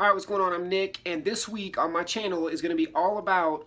Alright, what's going on? I'm Nick, and this week on my channel is going to be all about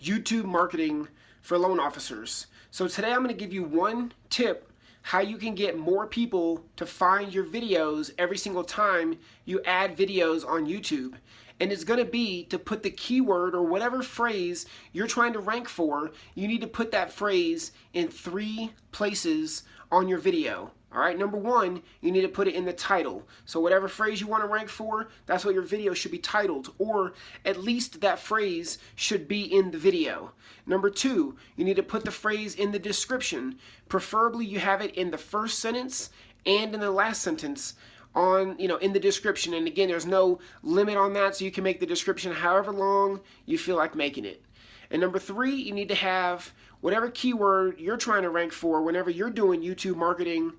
YouTube marketing for loan officers. So today I'm going to give you one tip how you can get more people to find your videos every single time you add videos on YouTube. And it's going to be to put the keyword or whatever phrase you're trying to rank for, you need to put that phrase in three places on your video. All right, number one, you need to put it in the title. So whatever phrase you want to rank for, that's what your video should be titled, or at least that phrase should be in the video. Number two, you need to put the phrase in the description. Preferably you have it in the first sentence and in the last sentence on, you know, in the description. And again, there's no limit on that, so you can make the description however long you feel like making it. And number three, you need to have whatever keyword you're trying to rank for whenever you're doing YouTube marketing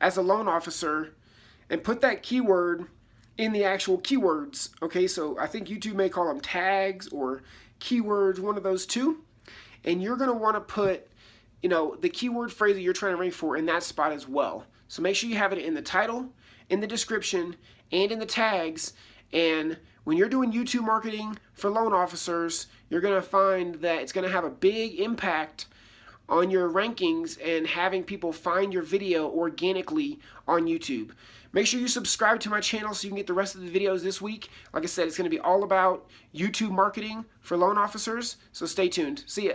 as a loan officer and put that keyword in the actual keywords. Okay, so I think YouTube may call them tags or keywords, one of those two. And you're want to put, you know, the keyword phrase that you're trying to rank for in that spot as well. So make sure you have it in the title, in the description, and in the tags. And when you're doing YouTube marketing for loan officers, you're going to find that it's going to have a big impact on your rankings and having people find your video organically on YouTube. Make sure you subscribe to my channel so you can get the rest of the videos this week. Like I said, it's going to be all about YouTube marketing for loan officers, so stay tuned. See ya.